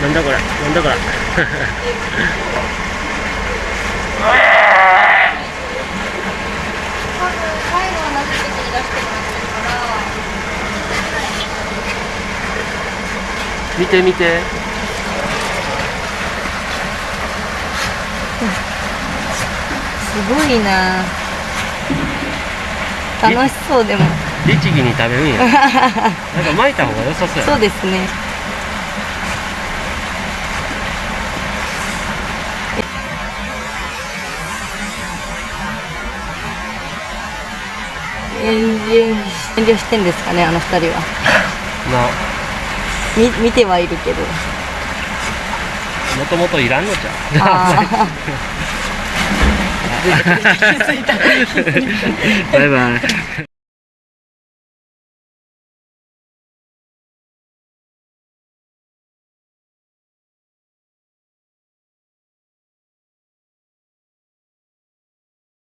だから多分最後は同じ時に出してもらってるから見て見て。すごいな。楽しそうでも。律儀に食べるんや。なんか巻いた方が良さそうやそうですね遠慮遠慮してんですかねあの二人は。な。み見てはいるけど。もともといらんのじゃ。んあ バイバイ